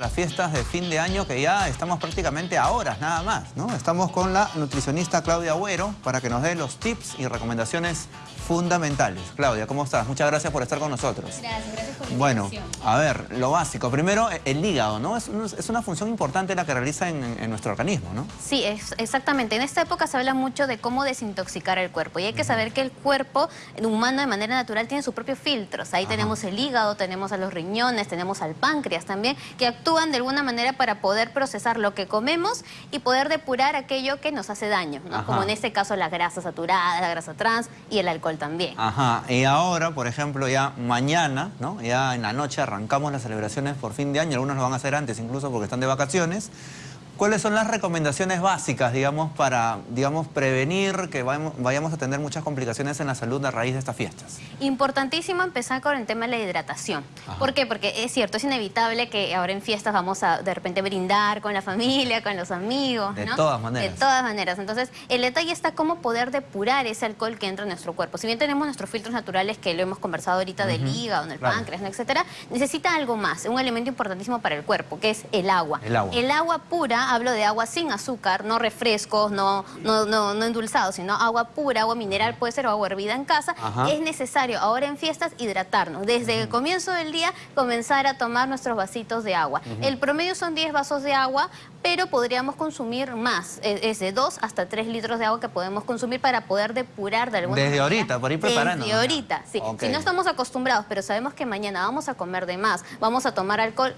Las fiestas de fin de año que ya estamos prácticamente a horas nada más, ¿no? Estamos con la nutricionista Claudia Agüero para que nos dé los tips y recomendaciones fundamentales. Claudia, ¿cómo estás? Muchas gracias por estar con nosotros. Gracias, gracias Bueno, a ver, lo básico. Primero, el hígado, ¿no? Es, un- es una función importante la que realiza en, en nuestro organismo, ¿no? Sí, es, exactamente. En esta época se habla mucho de cómo desintoxicar el cuerpo. Y hay que saber que el cuerpo humano de manera natural tiene sus propios filtros. Ahí tenemos el hígado, tenemos a los riñones, tenemos al páncreas también, que actúan de alguna manera para poder procesar lo que comemos y poder depurar aquello que nos hace daño. ¿no? Como en este caso la grasa saturada, la grasa trans y el alcohol también. Ajá, y ahora, por ejemplo, ya mañana, ¿no? Ya en la noche arrancamos las celebraciones por fin de año, algunos lo van a hacer antes incluso porque están de vacaciones. ¿Cuáles son las recomendaciones básicas, digamos, para, digamos, prevenir que vayamos, a tener muchas complicaciones en la salud a raíz de estas fiestas? Importantísimo empezar con el tema de la hidratación. Ajá. ¿Por qué? Porque es cierto, es inevitable que ahora en fiestas vamos a de repente brindar con la familia, con los amigos. De ¿no? todas maneras. De todas maneras. Entonces, el detalle está cómo poder depurar ese alcohol que entra en nuestro cuerpo. Si bien tenemos nuestros filtros naturales que lo hemos conversado ahorita del hígado, del claro. páncreas, ¿no? etcétera, necesita algo más, un elemento importantísimo para el cuerpo, que es el agua. El agua. El agua pura, hablo de agua sin azúcar, no refrescos, no, no, no, no endulzados, sino agua pura, agua mineral, puede ser o agua hervida en casa. Ajá. Es necesario ahora en fiestas hidratarnos. Desde el comienzo del día comenzar a tomar nuestros vasitos de agua. El promedio son 10 vasos de agua, pero podríamos consumir más. Es es de 2 hasta 3 litros de agua que podemos consumir para poder depurar de alguna Desde manera. ahorita, por ir preparándonos Desde ahorita, sí. Si no estamos acostumbrados, pero sabemos que mañana vamos a comer de más, vamos a tomar alcohol,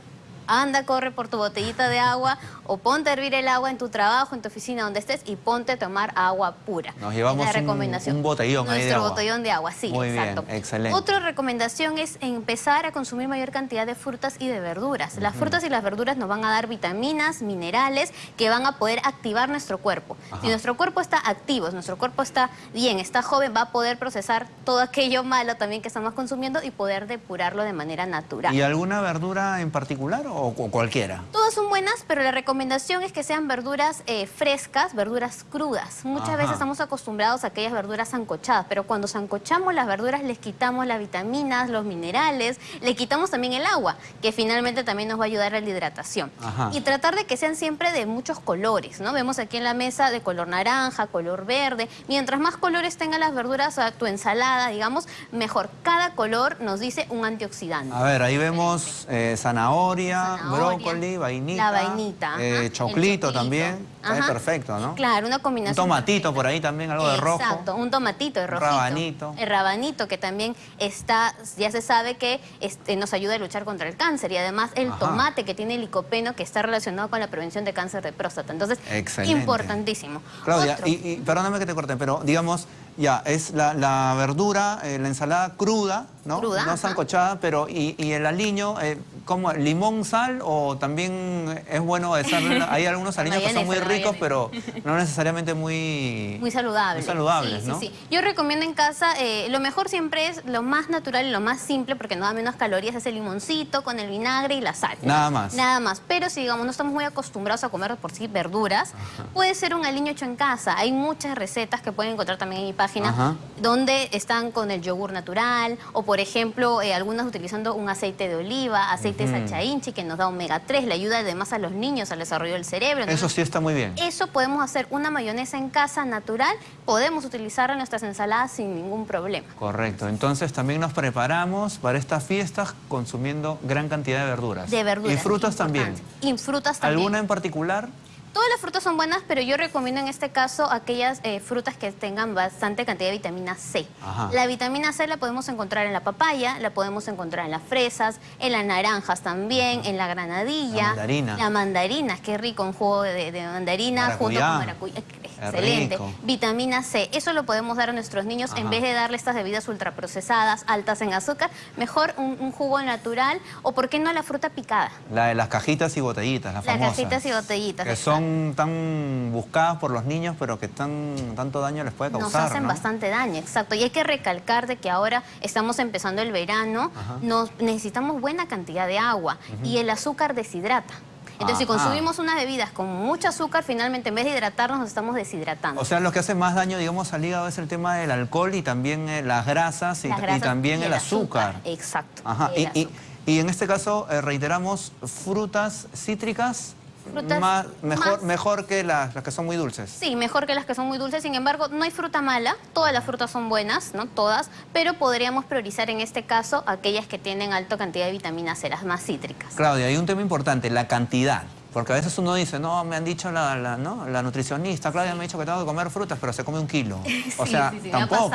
anda, corre por tu botellita de agua o ponte a hervir el agua en tu trabajo, en tu oficina, donde estés y ponte a tomar agua pura. Nos llevamos la recomendación. un botellón ahí de Nuestro agua. botellón de agua, sí, Muy bien, exacto. excelente. Otra recomendación es empezar a consumir mayor cantidad de frutas y de verduras. Las frutas y las verduras nos van a dar vitaminas, minerales que van a poder activar nuestro cuerpo. Ajá. Si nuestro cuerpo está activo, si nuestro cuerpo está bien, está joven, va a poder procesar todo aquello malo también que estamos consumiendo y poder depurarlo de manera natural. ¿Y alguna verdura en particular o, o cualquiera? Todas son buenas, pero la recomendación es que sean verduras eh, frescas, verduras crudas. Muchas Ajá. veces estamos acostumbrados a aquellas verduras sancochadas, pero cuando sancochamos las verduras les quitamos las vitaminas, los minerales, le quitamos también el agua, que finalmente también nos va a ayudar a la hidratación. Ajá. Y tratar de que sean siempre de muchos colores, ¿no? Vemos aquí en la mesa de color naranja, color verde. Mientras más colores tengan las verduras, a tu ensalada, digamos, mejor. Cada color nos dice un antioxidante. A ver, ahí vemos eh, zanahoria, Zanahoria, brócoli, vainita. La vainita. eh, choclito también. Perfecto, ¿no? Claro, una Un combinación. tomatito por ahí también, algo de rojo. Exacto, un tomatito de Un rojito. rabanito. El rabanito que también está, ya se sabe que este, nos ayuda a luchar contra el cáncer y además el Ajá. tomate que tiene licopeno que está relacionado con la prevención de cáncer de próstata. Entonces, Excelente. importantísimo. Claudia, Otro. y, y perdóname que te corte, pero digamos, ya, es la, la verdura, eh, la ensalada cruda, ¿no? Cruda, No sancochada, pero y, y el aliño, eh, ¿cómo? ¿Limón, sal o también es bueno echarle? Hay algunos aliños que son muy ricos, pero no necesariamente muy... Muy saludable. Muy saludables, sí, ¿no? Sí, sí. Yo recomiendo en casa, eh, lo mejor siempre es lo más natural y lo más simple porque no da menos calorías, es el limoncito con el vinagre y la sal. Nada más. Nada más. Pero si digamos no estamos muy acostumbrados a comer por sí verduras, puede ser un aliño hecho en casa. Hay muchas recetas que pueden encontrar también en mi página Ajá. donde están con el yogur natural o por ejemplo eh, algunas utilizando un aceite de oliva, aceite sacha inchi que nos da omega 3, le ayuda además a los niños al desarrollo del cerebro. Eso sí está muy bien. eso podemos hacer una mayonesa en casa natural, podemos utilizarla en nuestras ensaladas sin ningún problema. Correcto. Entonces también nos preparamos para estas fiestas consumiendo gran cantidad de verduras. De verduras. Y frutas también. Y frutas también. ¿Alguna en particular? Todas las frutas son buenas, pero yo recomiendo en este caso aquellas eh, frutas que tengan bastante cantidad de vitamina C. Ajá. La vitamina C la podemos encontrar en la papaya, la podemos encontrar en las fresas, en las naranjas también, en la granadilla. La mandarina. La mandarina, qué rico, un jugo de, de mandarina junto con maracuyá. Excelente. rico. Vitamina C, eso lo podemos dar a nuestros niños en vez de darle estas bebidas ultraprocesadas, altas en azúcar, mejor un, un jugo natural o, ¿por qué no, la fruta picada? La de las cajitas y botellitas, las Las famosas. cajitas y botellitas. Que son tan buscadas por los niños, pero que tan, tanto daño les puede Nos causar, hacen ¿no? bastante daño, exacto. Y hay que recalcar de que ahora estamos empezando el verano, Ajá. nos necesitamos buena cantidad de agua y el azúcar deshidrata. Entonces, si Ajá. consumimos unas bebidas con mucho azúcar, finalmente en vez de hidratarnos nos estamos deshidratando. O sea, lo que hace más daño, digamos, al hígado es el tema del alcohol y también eh, las grasas y, Las y grasas también y el, azúcar. Exacto. Ajá. el Y, y- azúcar. y en este caso, eh, reiteramos, frutas cítricas Frutas más- mejor, más- mejor que las, las que son muy dulces. Sí, mejor que las que son muy dulces. Sin embargo, no hay fruta mala. Todas las frutas son buenas, ¿no? Todas. Pero podríamos priorizar en este caso aquellas que tienen alta cantidad de vitamina C, las más cítricas. Claudia, hay un tema importante, la cantidad. Porque a veces uno dice, no, me han dicho la, la- ¿no? la nutricionista, Claudia me ha dicho que tengo que comer frutas, pero se come un kilo. O Sí, sea, sí, sí, tampoco, O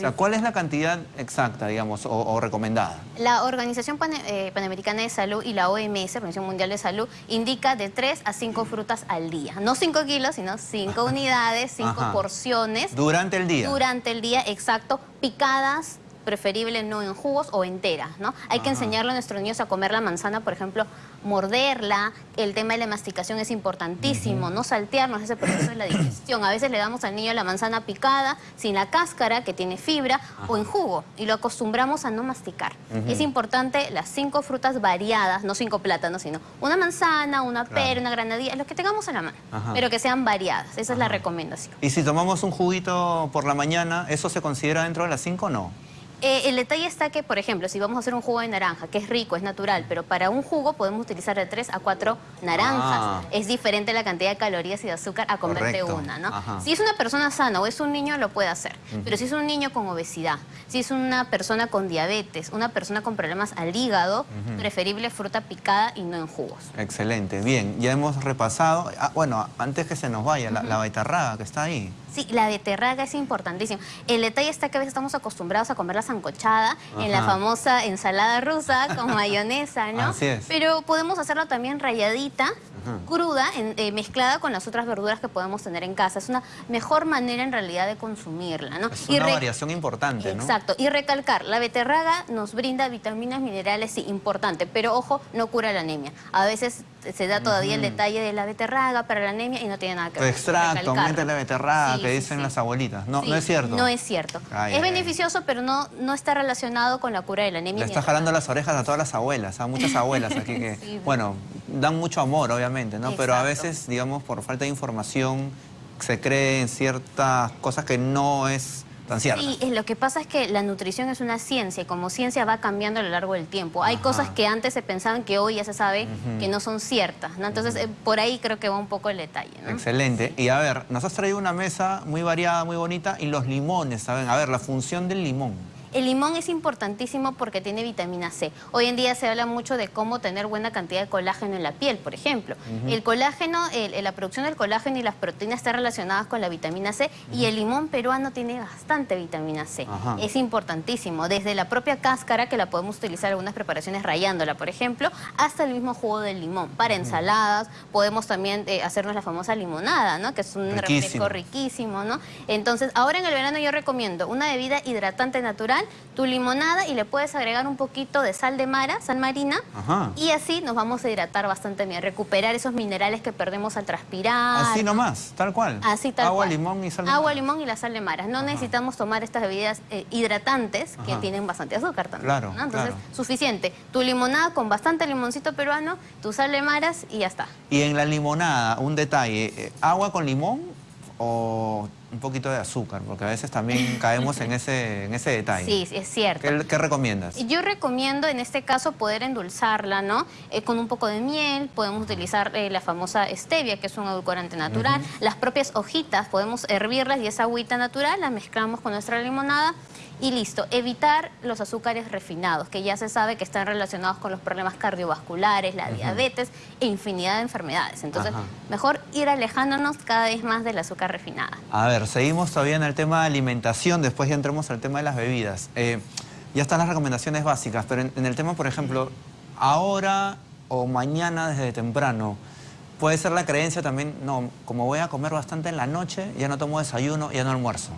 sea, ¿cuál es la cantidad exacta, digamos, o, o recomendada? La Organización Pane- eh, Panamericana de Salud y la OMS, Organización Mundial de Salud, indica de 3 a 5 frutas al día. No 5 kilos, sino 5 unidades, 5 Ajá. porciones. Durante el día. Durante el día, exacto, picadas, preferible no en jugos o enteras, ¿no? Hay que enseñarle a nuestros niños a comer la manzana, por ejemplo, morderla, el tema de la masticación es importantísimo, no saltearnos ese proceso de la digestión. A veces le damos al niño la manzana picada, sin la cáscara, que tiene fibra, o en jugo, y lo acostumbramos a no masticar. Es importante las cinco frutas variadas, no cinco plátanos, sino una manzana, una Claro. pera, una granadilla, lo que tengamos a la mano, Ajá. pero que sean variadas, esa es la recomendación. Y si tomamos un juguito por la mañana, ¿eso se considera dentro de las 5 o no? Eh, el detalle está que, por ejemplo, si vamos a hacer un jugo de naranja, que es rico, es natural, pero para un jugo podemos utilizar de 3 a 4 naranjas. Ah. Es diferente la cantidad de calorías y de azúcar a comerte Correcto. una, ¿no? Ajá. Si es una persona sana o es un niño, lo puede hacer. Pero si es un niño con obesidad, si es una persona con diabetes, una persona con problemas al hígado, preferible fruta picada y no en jugos. Excelente, bien, ya hemos repasado. Ah, bueno, antes que se nos vaya, la, la que está ahí. Sí, la beterraga es importantísimo. El detalle está que a veces estamos acostumbrados a comerla sancochada en la famosa ensalada rusa con mayonesa, ¿no? Así es. Pero podemos hacerla también rayadita, cruda, en- eh, mezclada con las otras verduras que podemos tener en casa. Es una mejor manera en realidad de consumirla, ¿no? Es una variación importante, ¿no? Exacto. Y recalcar, la beterraga nos brinda vitaminas, minerales, sí, importante, pero ojo, no cura la anemia. A veces se da todavía el detalle de la beterraga para la anemia y no tiene nada que ver. extracto, aumente la beterraga, Sí, que dicen sí. las abuelitas. No, no es cierto. No es cierto. Ay, es ay, ay. beneficioso, pero no, no está relacionado con la cura de la anemia. Le está jalando las orejas a todas las abuelas, a muchas abuelas aquí que, Sí. bueno, dan mucho amor, obviamente, ¿no? Pero a veces, digamos, por falta de información, se creen ciertas cosas que no es tan cierta. Sí, es, lo que pasa es que la nutrición es una ciencia y como ciencia va cambiando a lo largo del tiempo. Hay Ajá. cosas que antes se pensaban que hoy ya se sabe que no son ciertas, ¿no? Entonces, eh, por ahí creo que va un poco el detalle, ¿no? Excelente. Y a ver, nos has traído una mesa muy variada, muy bonita, y los limones, ¿saben? A ver, la función del limón. El limón es importantísimo porque tiene vitamina C. Hoy en día se habla mucho de cómo tener buena cantidad de colágeno en la piel, por ejemplo. El colágeno, el- la producción del colágeno y las proteínas están relacionadas con la vitamina C y el limón peruano tiene bastante vitamina C. Ajá. Es importantísimo, desde la propia cáscara, que la podemos utilizar en algunas preparaciones rayándola, por ejemplo, hasta el mismo jugo del limón. Para ensaladas, podemos también eh, hacernos la famosa limonada, ¿no? Que es un Riquísimo. refresco riquísimo, ¿no? Entonces, ahora en el verano yo recomiendo una bebida hidratante natural, tu limonada y le puedes agregar un poquito de sal de mara, sal marina, Ajá. y así nos vamos a hidratar bastante bien, recuperar esos minerales que perdemos al transpirar. Así nomás, tal cual. Así tal Agua, cual. limón y sal de Agua, mar. limón y la sal de mara. No necesitamos tomar estas bebidas eh, hidratantes que tienen bastante azúcar también. Claro, ¿no? Entonces, claro. suficiente. Tu limonada con bastante limoncito peruano, tu sal de maras y ya está. Y en la limonada, un detalle, eh, ¿agua con limón o un poquito de azúcar? Porque a veces también caemos en ese, en ese detalle. Sí, es cierto. ¿Qué, qué recomiendas? Yo recomiendo en este caso poder endulzarla, ¿no? Eh, con un poco de miel, podemos utilizar eh, la famosa stevia, que es un edulcorante natural. Las propias hojitas, podemos hervirlas y esa agüita natural la mezclamos con nuestra limonada y listo. Evitar los azúcares refinados, que ya se sabe que están relacionados con los problemas cardiovasculares, la diabetes e infinidad de enfermedades. Entonces, Ajá. mejor ir alejándonos cada vez más del azúcar refinada. A ver, seguimos todavía en el tema de alimentación, después ya entremos al tema de las bebidas. Eh, ya están las recomendaciones básicas, pero en, en el tema, por ejemplo, ahora o mañana desde temprano, puede ser la creencia también, no, como voy a comer bastante en la noche, ya no tomo desayuno, ya no almuerzo.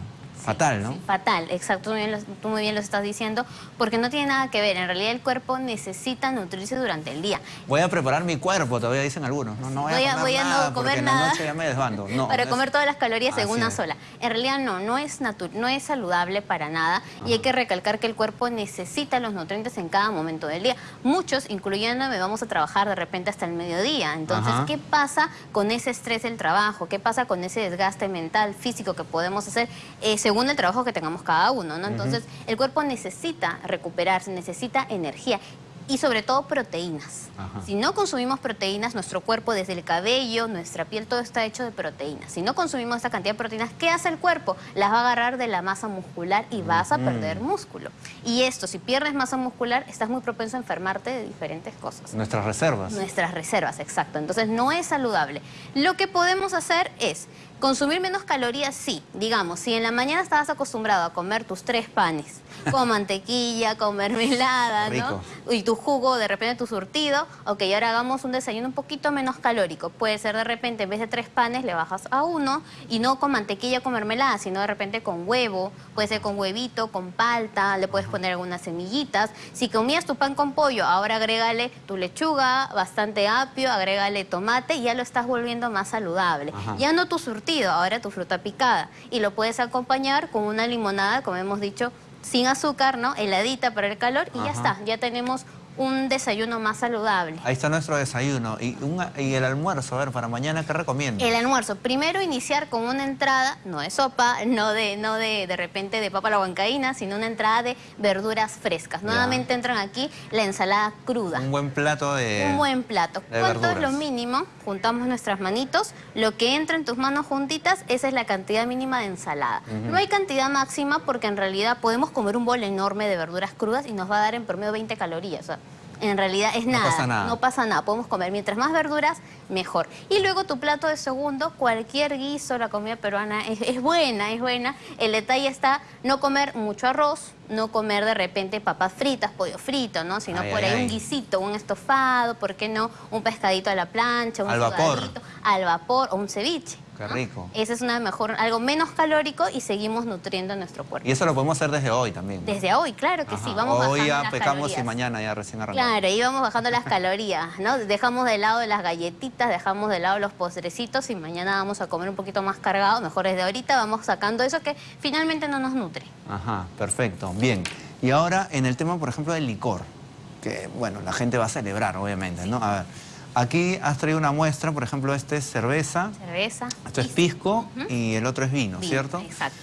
Fatal, ¿no? Sí, fatal, exacto, tú muy, bien lo, tú muy bien lo estás diciendo, porque no tiene nada que ver. En realidad el cuerpo necesita nutrirse durante el día. Voy a preparar mi cuerpo, todavía dicen algunos. No, no voy, Voy a- comer voy a no nada, porque comer en la nada. noche ya me desbando. No, para es- comer todas las calorías en una es. sola. En realidad no, no es, no es saludable para nada y hay que recalcar que el cuerpo necesita los nutrientes en cada momento del día. Muchos, incluyéndome, vamos a trabajar de repente hasta el mediodía. Entonces, Ajá. ¿qué pasa con ese estrés del trabajo? ¿Qué pasa con ese desgaste mental, físico que podemos hacer eh, según el trabajo que tengamos cada uno? ¿no? Entonces, el cuerpo necesita recuperarse, necesita energía. Y sobre todo proteínas. Ajá. Si no consumimos proteínas, nuestro cuerpo, desde el cabello, nuestra piel, todo está hecho de proteínas. Si no consumimos esta cantidad de proteínas, ¿qué hace el cuerpo? Las va a agarrar de la masa muscular y vas a perder músculo. Y esto, si pierdes masa muscular, estás muy propenso a enfermarte de diferentes cosas. Nuestras reservas. Nuestras reservas, exacto. Entonces no es saludable. Lo que podemos hacer es consumir menos calorías, sí. Digamos, si en la mañana estabas acostumbrado a comer tus tres panes, con mantequilla, con mermelada, Rico. ¿no? Y tu jugo, de repente tu surtido, ok, ahora hagamos un desayuno un poquito menos calórico. Puede ser de repente, en vez de tres panes, le bajas a uno, y no con mantequilla, con mermelada, sino de repente con huevo, puede ser con huevito, con palta, le puedes poner algunas semillitas. Si comías tu pan con pollo, ahora agrégale tu lechuga, bastante apio, agrégale tomate y ya lo estás volviendo más saludable. Ajá. Ya no tu surtido, ahora tu fruta picada. Y lo puedes acompañar con una limonada, como hemos dicho, sin azúcar, ¿no? Heladita para el calor y ya está. Ya tenemos un desayuno más saludable. Ahí está nuestro desayuno. Y, un- y el almuerzo, a ver, para mañana, ¿qué recomiendas? El almuerzo, primero iniciar con una entrada, no de sopa, no de, no de, de repente de papa a la huancaína, sino una entrada de verduras frescas. Ya. Nuevamente entran aquí la ensalada cruda. Un buen plato de... Un buen plato. de ¿Cuánto es lo mínimo? Juntamos nuestras manitos. Lo que entra en tus manos juntitas, esa es la cantidad mínima de ensalada. No hay cantidad máxima porque en realidad podemos comer un bol enorme de verduras crudas y nos va a dar en promedio 20 calorías. O sea, en realidad es No nada. pasa nada. No pasa nada. Podemos comer mientras más verduras, mejor. Y luego tu plato de segundo, cualquier guiso, la comida peruana es, es buena, es buena. El detalle está no comer mucho arroz, no comer de repente papas fritas, pollo frito, ¿no? Sino Ay, por ay, ahí ay. un guisito, un estofado, ¿por qué no? Un pescadito a la plancha, un Al vapor. al vapor o un ceviche. Qué rico. Ese es una mejor, algo menos calórico y seguimos nutriendo nuestro cuerpo. Y eso lo podemos hacer desde hoy también. ¿no? Desde hoy, claro que Ajá. sí, vamos Hoy bajando ya las pecamos calorías. y mañana ya recién arrancamos. Claro, ahí vamos bajando las calorías, ¿no? Dejamos de lado las galletitas, dejamos de lado los postrecitos y mañana vamos a comer un poquito más cargado, mejor desde ahorita vamos sacando eso que finalmente no nos nutre. Ajá, perfecto. Bien. Y ahora en el tema, por ejemplo, del licor, que, bueno, la gente va a celebrar, obviamente, ¿no? A ver, aquí has traído una muestra, por ejemplo, este es cerveza, Cerveza. esto es pisco y el otro es vino, vino, ¿cierto? Exacto.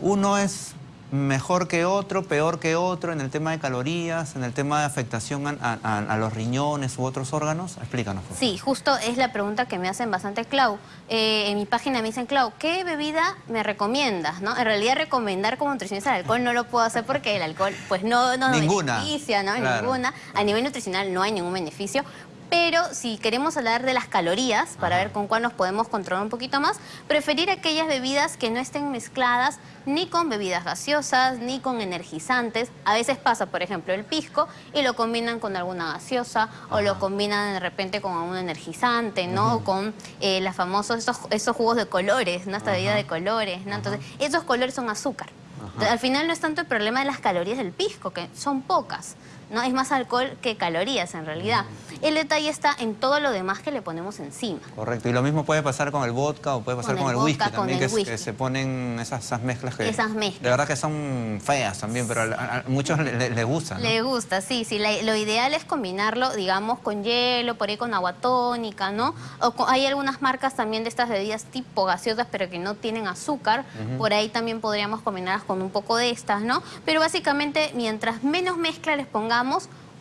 Uno es mejor que otro, peor que otro en el tema de calorías, en el tema de afectación a, a- a los riñones u otros órganos. Explícanos, por favor. Sí, justo es la pregunta que me hacen bastante, Clau. Eh, en mi página me dicen, Clau, ¿qué bebida me recomiendas? ¿no? En realidad recomendar como nutricionista el alcohol no lo puedo hacer porque el alcohol pues no, no Ninguna. beneficia, ¿no? Claro. Ninguna. A nivel nutricional no hay ningún beneficio. Pero si queremos hablar de las calorías, para Ajá. ver con cuál nos podemos controlar un poquito más, preferir aquellas bebidas que no estén mezcladas ni con bebidas gaseosas, ni con energizantes. A veces pasa, por ejemplo, el pisco y lo combinan con alguna gaseosa o lo combinan de repente con un energizante, ¿no? O con eh, los famosos, esos, esos jugos de colores, ¿no? Esta bebida de colores, ¿no? Entonces, esos colores son azúcar. Al final no es tanto el problema de las calorías del pisco, que son pocas, ¿no? Es más alcohol que calorías en realidad. El detalle está en todo lo demás que le ponemos encima. Correcto. Y lo mismo puede pasar con el vodka o puede pasar Con con, el el, whisky vodka, con también, que, el que whisky. se ponen esas, esas mezclas que... Esas mezclas. De verdad que son feas también, pero a, muchos le- le- les gusta, ¿no? Le gusta, sí, sí. la- lo ideal es combinarlo, digamos, con hielo, por ahí con agua tónica, ¿no? O con- hay algunas marcas también de estas bebidas tipo gaseosas, pero que no tienen azúcar. Por ahí también podríamos combinarlas con un poco de estas, ¿no? Pero básicamente, mientras menos mezcla les pongamos,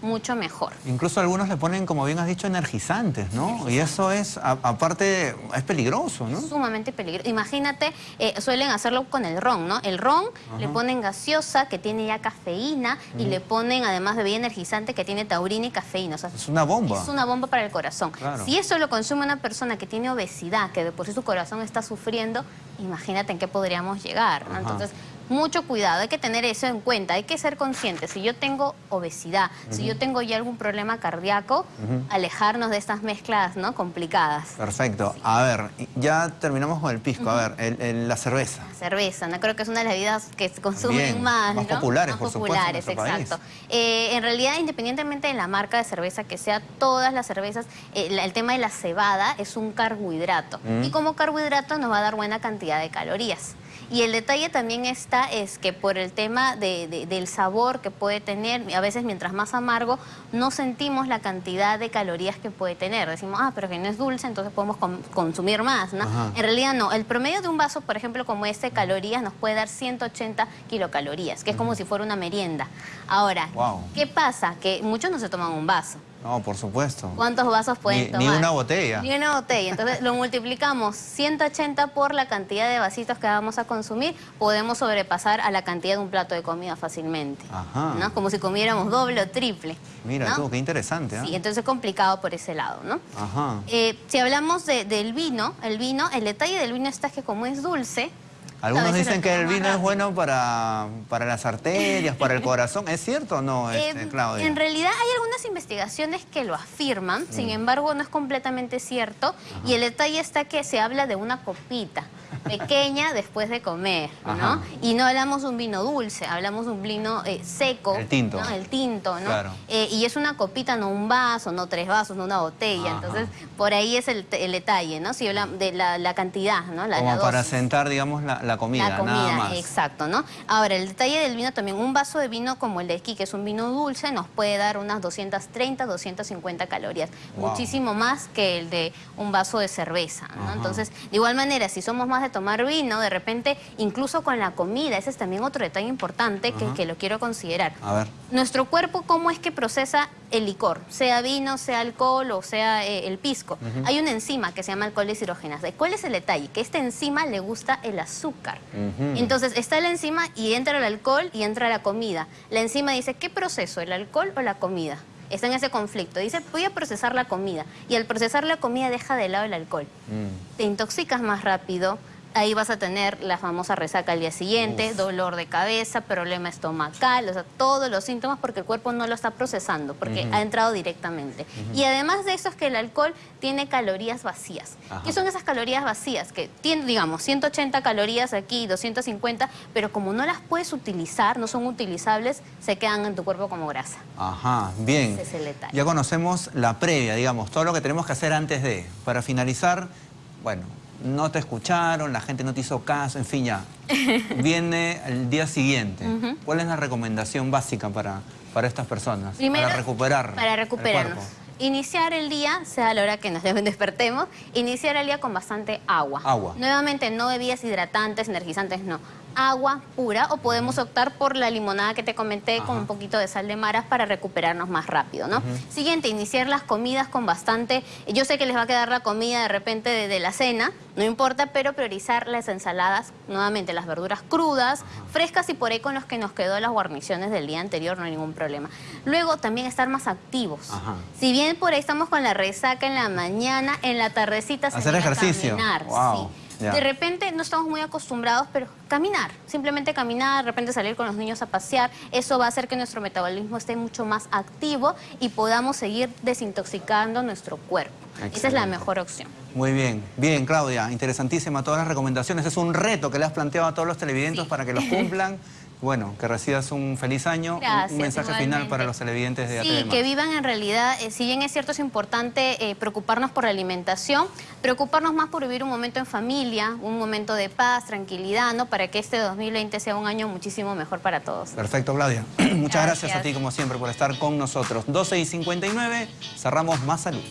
mucho mejor. Incluso algunos le ponen, como bien has dicho, energizantes, ¿no? Y eso es, a- aparte, es peligroso, ¿no? Sumamente peligroso. Imagínate, eh, suelen hacerlo con el ron, ¿no? El ron le ponen gaseosa que tiene ya cafeína y le ponen además bebida energizante que tiene taurina y cafeína. O sea, Es una bomba. Es una bomba para el corazón. Claro. Si eso lo consume una persona que tiene obesidad, que de por sí su corazón está sufriendo, imagínate en qué podríamos llegar. ¿no? Entonces, mucho cuidado, hay que tener eso en cuenta, hay que ser consciente. Si yo tengo obesidad, si yo tengo ya algún problema cardíaco, alejarnos de estas mezclas ¿no? complicadas. Perfecto. A ver, ya terminamos con el pisco. A ver, la cerveza. cerveza, ¿no? Creo que es una de las bebidas que se consumen más, Más populares, por populares, exacto. Eh, en realidad, independientemente de la marca de cerveza que sea, todas las cervezas, eh, el tema de la cebada es un carbohidrato. Y como carbohidrato nos va a dar buena cantidad de calorías. Y el detalle también está es que por el tema del sabor que puede tener, a veces mientras más amargo, no sentimos la cantidad de calorías que puede tener. Decimos, ah, pero que no es dulce, entonces podemos consumir más, ¿no? En realidad no. El promedio de un vaso, por ejemplo, como este, calorías, nos puede dar 180 kilocalorías, que es como si fuera una merienda. Ahora, ¿qué pasa? Que muchos no se toman un vaso. No, por supuesto. ¿Cuántos vasos pueden tomar? Ni una botella. Ni una botella. Entonces lo multiplicamos 180 por la cantidad de vasitos que vamos a consumir, podemos sobrepasar a la cantidad de un plato de comida fácilmente. Ajá. ¿no? Como si comiéramos doble o triple. Mira tú, qué interesante. ¿eh? Sí, entonces es complicado por ese lado, ¿no? Ajá. Eh, si hablamos del vino, el vino, el detalle del vino está que como es dulce, algunos dicen que el vino es bueno para, para, las arterias, para el corazón. ¿Es cierto o no, este, Claudia? En realidad hay algunas investigaciones que lo afirman, sin embargo no es completamente cierto. Y el detalle está que se habla de una copita pequeña después de comer, ¿no? Y no hablamos de un vino dulce, hablamos de un vino eh, seco. El tinto. El tinto, ¿no? Eh, y es una copita, no un vaso, no tres vasos, no una botella. Entonces, por ahí es el, detalle, ¿no? Si habla de la, cantidad, ¿no? La, Como para sentar, digamos, la, comida, La comida, exacto, ¿no? Ahora, el detalle del vino también, un vaso de vino como el de aquí, que es un vino dulce, nos puede dar unas 230, 250 calorías. Muchísimo más que el de un vaso de cerveza, ¿no? Entonces, de igual manera, si somos más de tomar vino, de repente, incluso con la comida, ese es también otro detalle importante que, lo quiero considerar. A ver. Nuestro cuerpo, ¿cómo es que procesa el licor? Sea vino, sea alcohol o sea eh, el pisco. Hay una enzima que se llama alcohol hidrogenasa. ¿Cuál es el detalle? Que esta enzima le gusta el azúcar. Entonces, está la enzima y entra el alcohol y entra la comida. La enzima dice, ¿qué proceso? ¿El alcohol o la comida? está en ese conflicto. Dice, voy a procesar la comida. Y al procesar la comida deja de lado el alcohol. Mm. Te intoxicas más rápido, Ahí vas a tener la famosa resaca al día siguiente, dolor de cabeza, problema estomacal, o sea, todos los síntomas porque el cuerpo no lo está procesando, porque ha entrado directamente. Y además de eso es que el alcohol tiene calorías vacías. ¿Qué son esas calorías vacías? Que tienen, digamos, 180 calorías aquí, 250, pero como no las puedes utilizar, no son utilizables, se quedan en tu cuerpo como grasa. Ajá, bien. Ese es el detalle. Ya conocemos la previa, digamos, todo lo que tenemos que hacer antes de. Para finalizar, bueno, no te escucharon, la gente no te hizo caso, en fin, ya. Viene el día siguiente. ¿Cuál es la recomendación básica para, para estas personas? para recuperar Para recuperarnos. Iniciar el día, sea a la hora que nos despertemos, iniciar el día con bastante agua. Agua. Nuevamente, no bebidas hidratantes, energizantes, no agua pura o podemos optar por la limonada que te comenté con un poquito de sal de maras para recuperarnos más rápido, ¿no? Siguiente, iniciar las comidas con bastante... Yo sé que les va a quedar la comida de repente de, la cena, no importa, pero priorizar las ensaladas, nuevamente las verduras crudas, frescas y por ahí con los que nos quedó las guarniciones del día anterior, no hay ningún problema. Luego también estar más activos. Si bien por ahí estamos con la resaca en la mañana, en la tardecita... Hacer ejercicio. caminar, de repente no estamos muy acostumbrados, pero caminar, simplemente caminar, de repente salir con los niños a pasear, eso va a hacer que nuestro metabolismo esté mucho más activo y podamos seguir desintoxicando nuestro cuerpo. Esa es la mejor opción. Muy bien, bien Claudia, interesantísima todas las recomendaciones. Es un reto que le has planteado a todos los televidentes para que los cumplan. Bueno, que recibas un feliz año, un mensaje final para los televidentes de Sí, que vivan en realidad, eh, si bien es cierto es importante eh, preocuparnos por la alimentación, preocuparnos más por vivir un momento en familia, un momento de paz, tranquilidad, ¿no? Para que este 2020 sea un año muchísimo mejor para todos. Perfecto, Claudia. Muchas gracias. a ti, como siempre, por estar con nosotros. 12 y 59, cerramos Más Salud.